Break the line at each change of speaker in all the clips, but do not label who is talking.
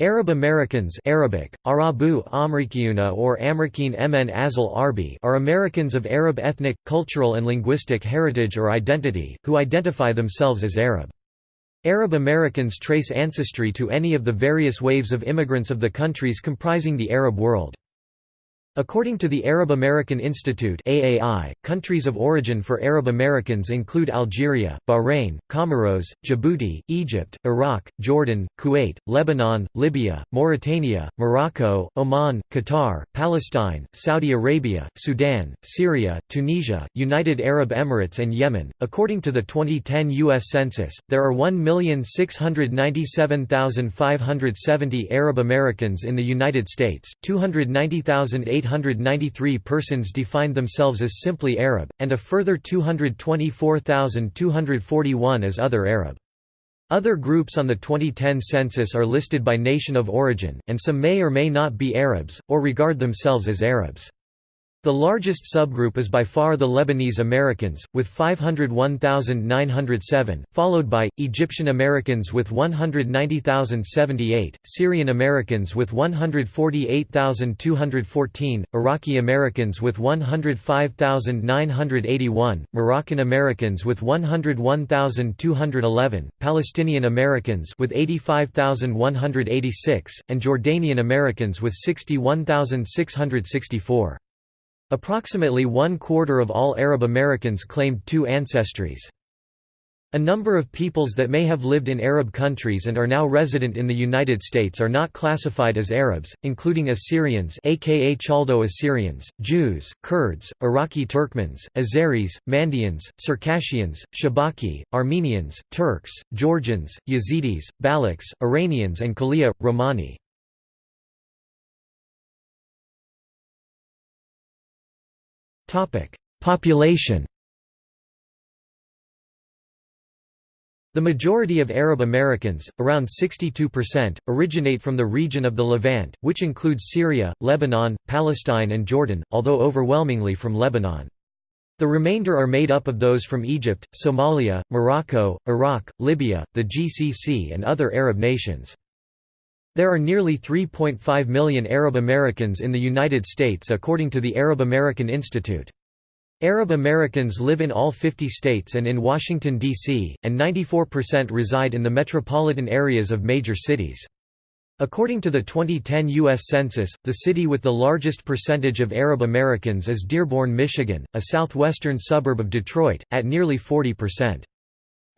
Arab Americans Arabic, Arabu Amrikiyuna or Amrikin Mn Azal Arbi are Americans of Arab ethnic, cultural and linguistic heritage or identity, who identify themselves as Arab. Arab Americans trace ancestry to any of the various waves of immigrants of the countries comprising the Arab world. According to the Arab American Institute AAI, countries of origin for Arab Americans include Algeria, Bahrain, Comoros, Djibouti, Egypt, Iraq, Jordan, Kuwait, Lebanon, Libya, Mauritania, Morocco, Oman, Qatar, Palestine, Saudi Arabia, Sudan, Syria, Tunisia, United Arab Emirates and Yemen. According to the 2010 US Census, there are 1,697,570 Arab Americans in the United States, 290,800 893 persons defined themselves as simply Arab, and a further 224,241 as other Arab. Other groups on the 2010 census are listed by nation of origin, and some may or may not be Arabs, or regard themselves as Arabs. The largest subgroup is by far the Lebanese Americans, with 501,907, followed by, Egyptian Americans with 190,078, Syrian Americans with 148,214, Iraqi Americans with 105,981, Moroccan Americans with 101,211, Palestinian Americans with 85,186, and Jordanian Americans with 61,664. Approximately one-quarter of all Arab Americans claimed two ancestries. A number of peoples that may have lived in Arab countries and are now resident in the United States are not classified as Arabs, including Assyrians aka Chaldo-Assyrians, Jews, Kurds, Iraqi Turkmens, Azeris, Mandaeans, Circassians, Shabaki, Armenians, Turks, Georgians, Yazidis, Balochs, Iranians and Kalia, Romani. Population The majority of Arab Americans, around 62%, originate from the region of the Levant, which includes Syria, Lebanon, Palestine and Jordan, although overwhelmingly from Lebanon. The remainder are made up of those from Egypt, Somalia, Morocco, Iraq, Libya, the GCC and other Arab nations. There are nearly 3.5 million Arab Americans in the United States according to the Arab American Institute. Arab Americans live in all 50 states and in Washington, D.C., and 94% reside in the metropolitan areas of major cities. According to the 2010 U.S. Census, the city with the largest percentage of Arab Americans is Dearborn, Michigan, a southwestern suburb of Detroit, at nearly 40%.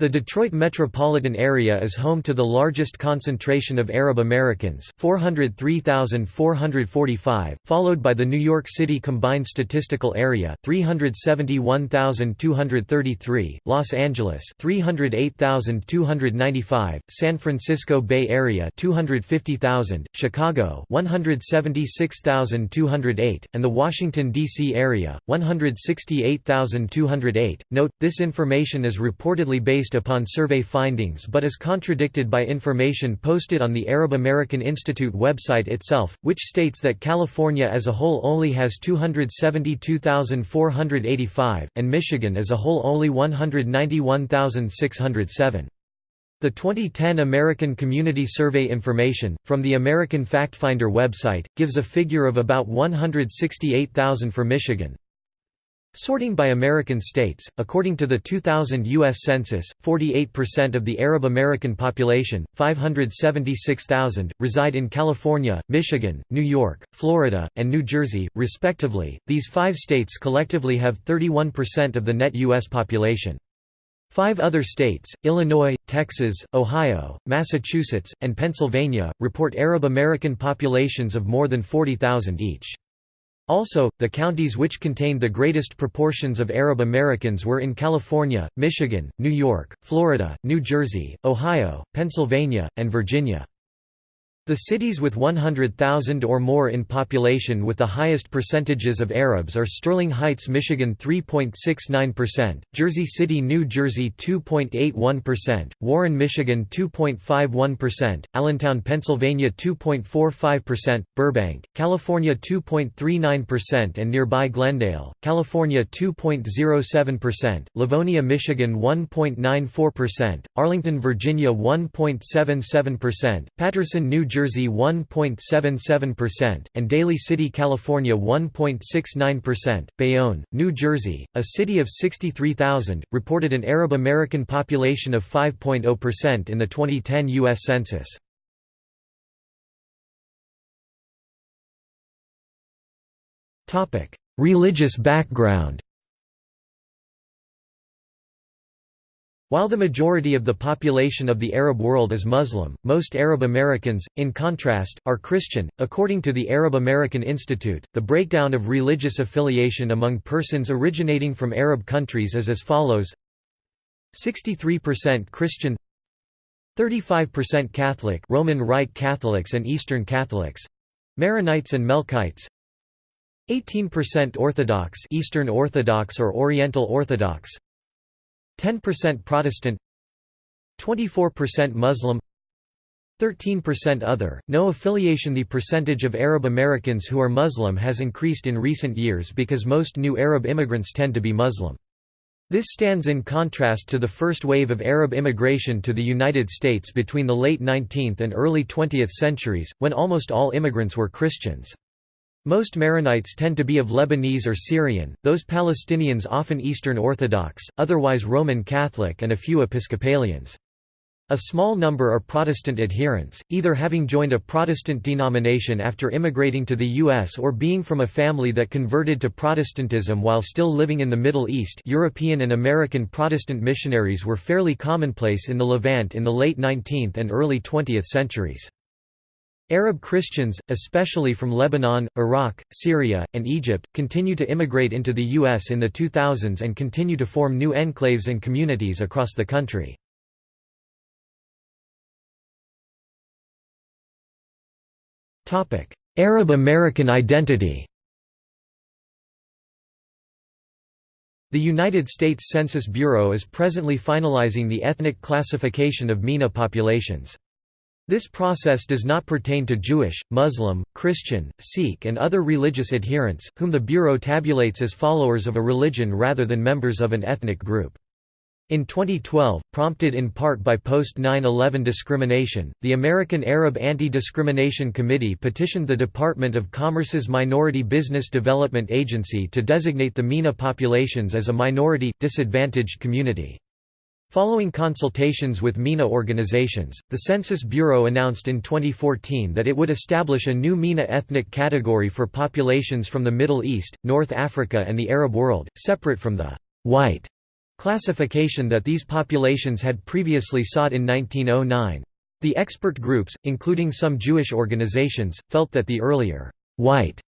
The Detroit metropolitan area is home to the largest concentration of Arab Americans 403,445, followed by the New York City Combined Statistical Area 371,233, Los Angeles 308,295, San Francisco Bay Area 250,000, Chicago 176,208, and the Washington, D.C. area, 168,208. Note, this information is reportedly based based upon survey findings but is contradicted by information posted on the Arab American Institute website itself, which states that California as a whole only has 272,485, and Michigan as a whole only 191,607. The 2010 American Community Survey information, from the American Factfinder website, gives a figure of about 168,000 for Michigan, Sorting by American states, according to the 2000 U.S. Census, 48% of the Arab American population, 576,000, reside in California, Michigan, New York, Florida, and New Jersey, respectively. These five states collectively have 31% of the net U.S. population. Five other states, Illinois, Texas, Ohio, Massachusetts, and Pennsylvania, report Arab American populations of more than 40,000 each. Also, the counties which contained the greatest proportions of Arab Americans were in California, Michigan, New York, Florida, New Jersey, Ohio, Pennsylvania, and Virginia. The cities with 100,000 or more in population with the highest percentages of Arabs are Sterling Heights, Michigan 3.69%, Jersey City, New Jersey 2.81%, Warren, Michigan 2.51%, Allentown, Pennsylvania 2.45%, Burbank, California 2.39% and nearby Glendale, California 2.07%, Livonia, Michigan 1.94%, Arlington, Virginia 1.77%, Paterson, New Jersey 1.77%, and Daly City, California 1.69%. Bayonne, New Jersey, a city of 63,000, reported an Arab American population of 5.0% in the 2010 U.S. Census. Religious background While the majority of the population of the Arab world is Muslim, most Arab Americans, in contrast, are Christian. According to the Arab American Institute, the breakdown of religious affiliation among persons originating from Arab countries is as follows 63% Christian 35% Catholic Roman Rite Catholics and Eastern Catholics Maronites and Melkites 18% Orthodox Eastern Orthodox or Oriental Orthodox 10% Protestant 24% Muslim 13% other, no affiliation The percentage of Arab Americans who are Muslim has increased in recent years because most new Arab immigrants tend to be Muslim. This stands in contrast to the first wave of Arab immigration to the United States between the late 19th and early 20th centuries, when almost all immigrants were Christians. Most Maronites tend to be of Lebanese or Syrian, those Palestinians often Eastern Orthodox, otherwise Roman Catholic and a few Episcopalians. A small number are Protestant adherents, either having joined a Protestant denomination after immigrating to the U.S. or being from a family that converted to Protestantism while still living in the Middle East European and American Protestant missionaries were fairly commonplace in the Levant in the late 19th and early 20th centuries. Arab Christians, especially from Lebanon, Iraq, Syria, and Egypt, continue to immigrate into the U.S. in the 2000s and continue to form new enclaves and communities across the country. Arab American identity The United States Census Bureau is presently finalizing the ethnic classification of MENA populations. This process does not pertain to Jewish, Muslim, Christian, Sikh and other religious adherents, whom the Bureau tabulates as followers of a religion rather than members of an ethnic group. In 2012, prompted in part by post-9-11 discrimination, the American Arab Anti-Discrimination Committee petitioned the Department of Commerce's Minority Business Development Agency to designate the MENA populations as a minority, disadvantaged community. Following consultations with MENA organizations, the Census Bureau announced in 2014 that it would establish a new MENA ethnic category for populations from the Middle East, North Africa and the Arab world, separate from the «white» classification that these populations had previously sought in 1909. The expert groups, including some Jewish organizations, felt that the earlier «white»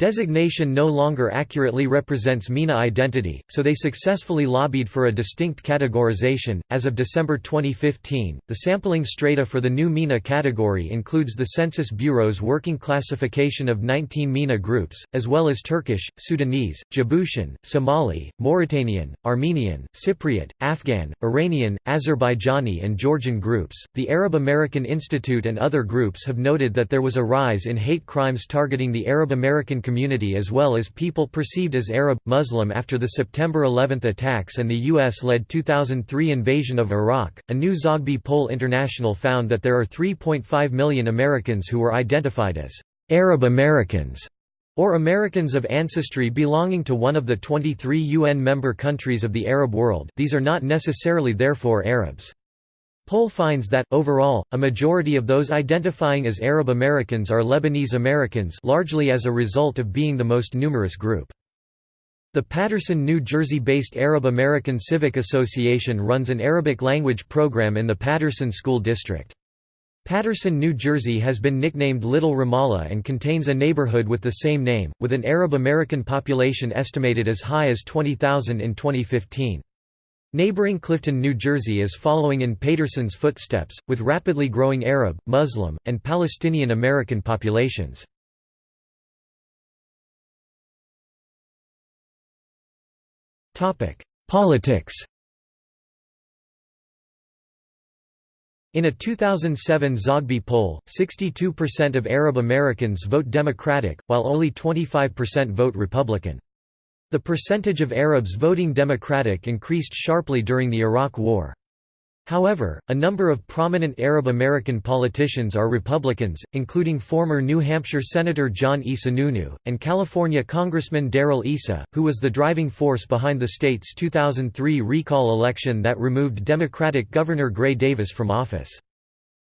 Designation no longer accurately represents MENA identity, so they successfully lobbied for a distinct categorization. As of December 2015, the sampling strata for the new MENA category includes the Census Bureau's working classification of 19 MENA groups, as well as Turkish, Sudanese, Djiboutian, Somali, Mauritanian, Armenian, Cypriot, Afghan, Iranian, Azerbaijani, and Georgian groups. The Arab American Institute and other groups have noted that there was a rise in hate crimes targeting the Arab American community as well as people perceived as Arab, Muslim after the September 11 attacks and the U.S.-led 2003 invasion of Iraq. A new Zogby poll International found that there are 3.5 million Americans who were identified as Arab Americans or Americans of ancestry belonging to one of the 23 UN member countries of the Arab world these are not necessarily therefore Arabs. Poll finds that, overall, a majority of those identifying as Arab Americans are Lebanese Americans largely as a result of being the most numerous group. The Paterson, New Jersey-based Arab American Civic Association runs an Arabic language program in the Paterson School District. Paterson, New Jersey has been nicknamed Little Ramallah and contains a neighborhood with the same name, with an Arab American population estimated as high as 20,000 in 2015. Neighboring Clifton, New Jersey is following in Paterson's footsteps, with rapidly growing Arab, Muslim, and Palestinian American populations. Politics In a 2007 Zogby poll, 62% of Arab Americans vote Democratic, while only 25% vote Republican. The percentage of Arabs voting Democratic increased sharply during the Iraq War. However, a number of prominent Arab American politicians are Republicans, including former New Hampshire Senator John E. Sununu, and California Congressman Darrell Issa, who was the driving force behind the state's 2003 recall election that removed Democratic Governor Gray Davis from office.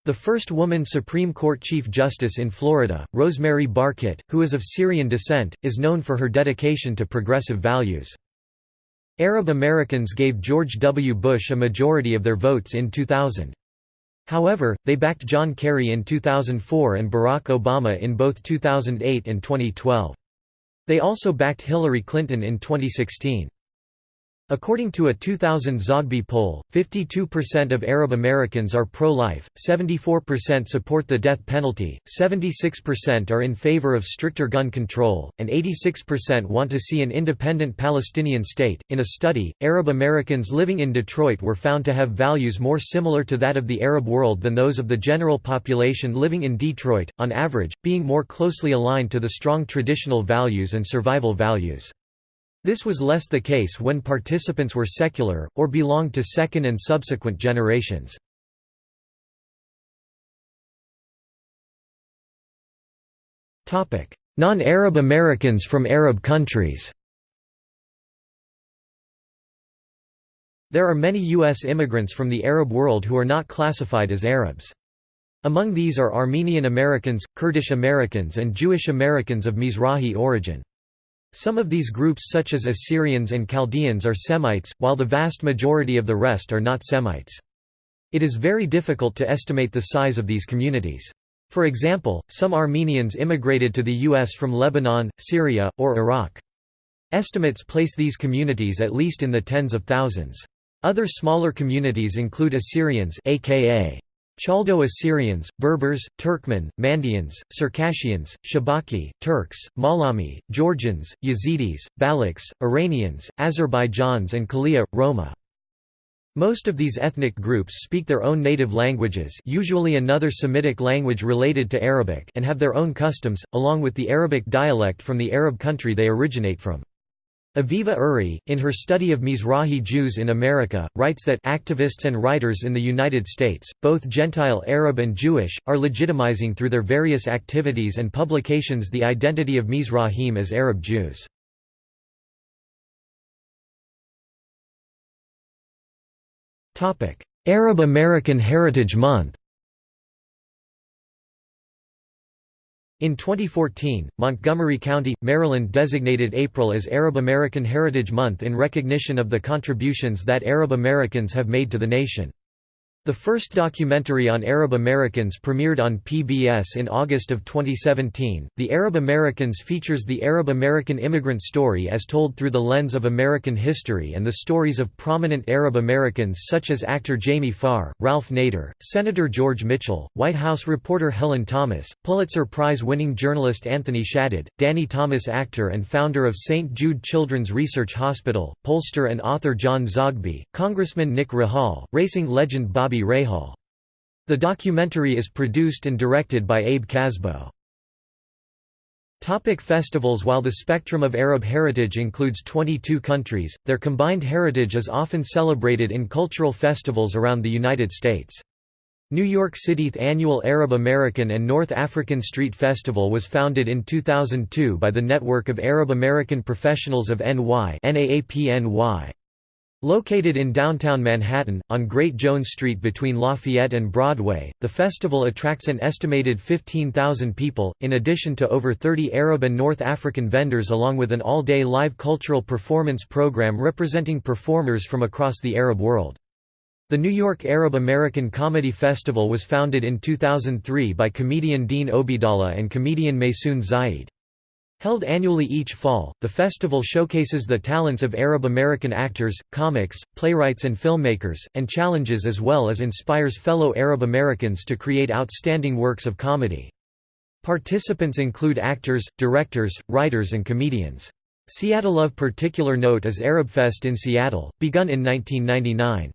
The first woman Supreme Court Chief Justice in Florida, Rosemary Barkett, who is of Syrian descent, is known for her dedication to progressive values. Arab Americans gave George W. Bush a majority of their votes in 2000. However, they backed John Kerry in 2004 and Barack Obama in both 2008 and 2012. They also backed Hillary Clinton in 2016. According to a 2000 Zogby poll, 52% of Arab Americans are pro-life, 74% support the death penalty, 76% are in favor of stricter gun control, and 86% want to see an independent Palestinian state. In a study, Arab Americans living in Detroit were found to have values more similar to that of the Arab world than those of the general population living in Detroit, on average, being more closely aligned to the strong traditional values and survival values. This was less the case when participants were secular, or belonged to second and subsequent generations. Non-Arab Americans from Arab countries There are many U.S. immigrants from the Arab world who are not classified as Arabs. Among these are Armenian Americans, Kurdish Americans and Jewish Americans of Mizrahi origin. Some of these groups such as Assyrians and Chaldeans are Semites, while the vast majority of the rest are not Semites. It is very difficult to estimate the size of these communities. For example, some Armenians immigrated to the U.S. from Lebanon, Syria, or Iraq. Estimates place these communities at least in the tens of thousands. Other smaller communities include Assyrians aka Chaldo Assyrians, Berbers, Turkmen, Mandaeans, Circassians, Shabaki, Turks, Malami, Georgians, Yazidis, Balochs, Iranians, Azerbaijans and Kalia, Roma. Most of these ethnic groups speak their own native languages usually another Semitic language related to Arabic and have their own customs, along with the Arabic dialect from the Arab country they originate from. Aviva Uri, in her study of Mizrahi Jews in America, writes that activists and writers in the United States, both Gentile Arab and Jewish, are legitimizing through their various activities and publications the identity of Mizrahim as Arab Jews. Arab American Heritage Month In 2014, Montgomery County, Maryland designated April as Arab American Heritage Month in recognition of the contributions that Arab Americans have made to the nation. The first documentary on Arab Americans premiered on PBS in August of 2017. The Arab Americans features the Arab American immigrant story as told through the lens of American history and the stories of prominent Arab Americans such as actor Jamie Farr, Ralph Nader, Senator George Mitchell, White House reporter Helen Thomas, Pulitzer Prize-winning journalist Anthony Shadid, Danny Thomas actor and founder of St. Jude Children's Research Hospital, pollster and author John Zogby, Congressman Nick Rahall, racing legend Bobby Bobby Rahal. The documentary is produced and directed by Abe Kasbo. Topic festivals While the spectrum of Arab heritage includes 22 countries, their combined heritage is often celebrated in cultural festivals around the United States. New York City's annual Arab American and North African Street Festival was founded in 2002 by the Network of Arab American Professionals of NY Located in downtown Manhattan, on Great Jones Street between Lafayette and Broadway, the festival attracts an estimated 15,000 people, in addition to over 30 Arab and North African vendors along with an all-day live cultural performance program representing performers from across the Arab world. The New York Arab American Comedy Festival was founded in 2003 by comedian Dean Obeidallah and comedian Maysoon Zayid. Held annually each fall, the festival showcases the talents of Arab American actors, comics, playwrights and filmmakers, and challenges as well as inspires fellow Arab Americans to create outstanding works of comedy. Participants include actors, directors, writers and comedians. Seattle of particular note is Arabfest in Seattle, begun in 1999.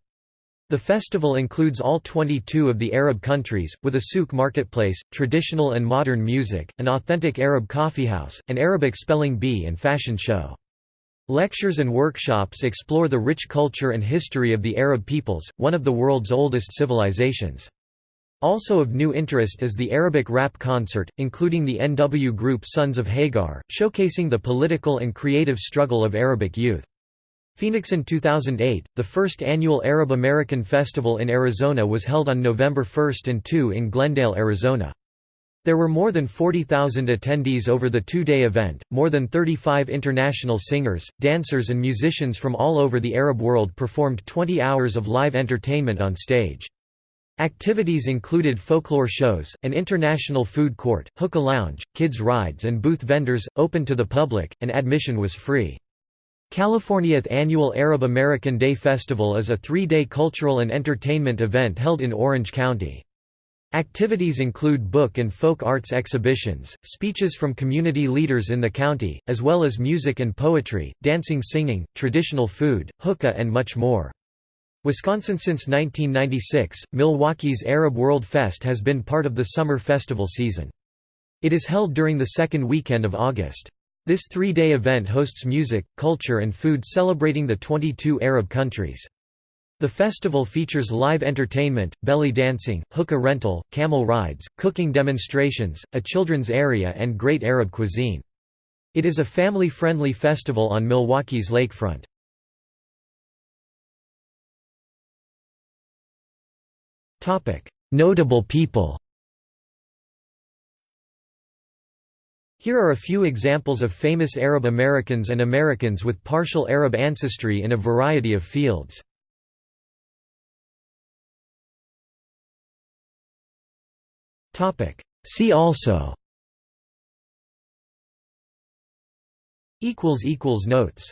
The festival includes all 22 of the Arab countries, with a souk marketplace, traditional and modern music, an authentic Arab coffeehouse, an Arabic spelling bee and fashion show. Lectures and workshops explore the rich culture and history of the Arab peoples, one of the world's oldest civilizations. Also of new interest is the Arabic rap concert, including the NW group Sons of Hagar, showcasing the political and creative struggle of Arabic youth. Phoenix in 2008, the first annual Arab American Festival in Arizona was held on November 1 and 2 in Glendale, Arizona. There were more than 40,000 attendees over the two-day event, more than 35 international singers, dancers and musicians from all over the Arab world performed 20 hours of live entertainment on stage. Activities included folklore shows, an international food court, hookah lounge, kids' rides and booth vendors, open to the public, and admission was free. California's annual Arab American Day Festival is a three-day cultural and entertainment event held in Orange County. Activities include book and folk arts exhibitions, speeches from community leaders in the county, as well as music and poetry, dancing singing, traditional food, hookah and much more. Wisconsin Since 1996, Milwaukee's Arab World Fest has been part of the summer festival season. It is held during the second weekend of August. This three-day event hosts music, culture and food celebrating the 22 Arab countries. The festival features live entertainment, belly dancing, hookah rental, camel rides, cooking demonstrations, a children's area and great Arab cuisine. It is a family-friendly festival on Milwaukee's lakefront. Notable people Here are a few examples of famous Arab Americans and Americans with partial Arab ancestry in a variety of fields. See also. Notes